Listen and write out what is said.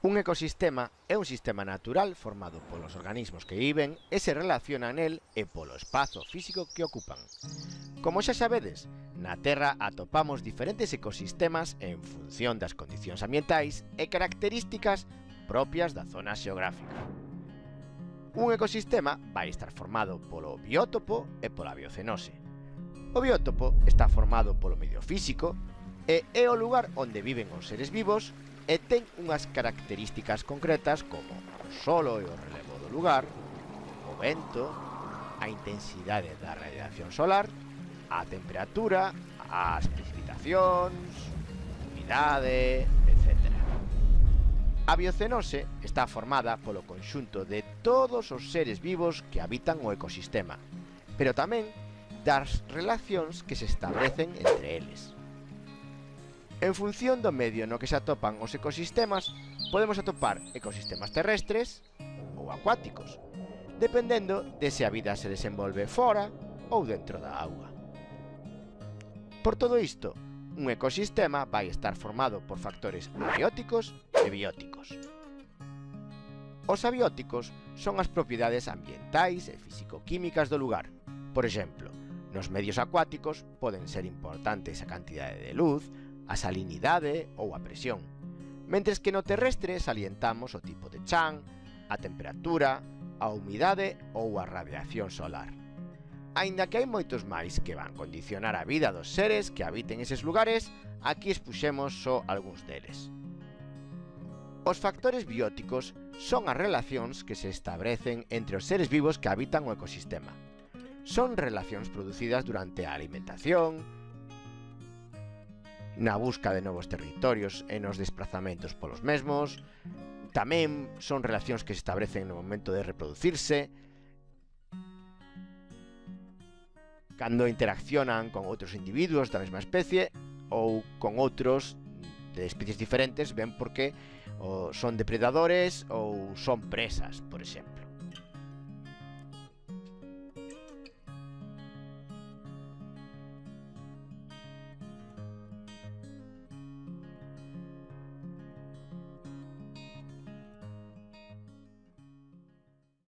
Un ecosistema é un sistema natural formado polos organismos que viven e se relacionan el e polo espazo físico que ocupan. Como xa sabedes, na Terra atopamos diferentes ecosistemas en función das condicións ambientais e características propias da zona xeográfica. Un ecosistema vai estar formado polo biótopo e pola biocenose. O biótopo está formado polo medio físico e é o lugar onde viven os seres vivos e ten unhas características concretas como o solo e o relevo do lugar, o vento, a intensidade da radiación solar, a temperatura, as precipitacións, humidade, etc. A biocenose está formada polo conxunto de todos os seres vivos que habitan o ecosistema, pero tamén das relacións que se establecen entre eles. En función do medio no que se atopan os ecosistemas, podemos atopar ecosistemas terrestres ou acuáticos, dependendo de se a vida se desenvolve fora ou dentro da auga. Por todo isto, un ecosistema vai estar formado por factores abióticos e bióticos. Os abióticos son as propiedades ambientais e físico-químicas do lugar. Por exemplo, nos medios acuáticos poden ser importantes a cantidade de luz, a salinidade ou a presión, mentres que no terrestre salientamos o tipo de chan, a temperatura, a humidade ou a radiación solar. Aínda que hai moitos máis que van condicionar a vida dos seres que habiten eses lugares, aquí expuxemos só algúns deles. Os factores bióticos son as relacións que se establecen entre os seres vivos que habitan o ecosistema. Son relacións producidas durante a alimentación, na busca de novos territorios e nos desplazamentos polos mesmos, tamén son relacións que se establecen no momento de reproducirse, cando interaccionan con outros individuos da mesma especie ou con outros de especies diferentes, ben porque ou son depredadores ou son presas, por exemplo.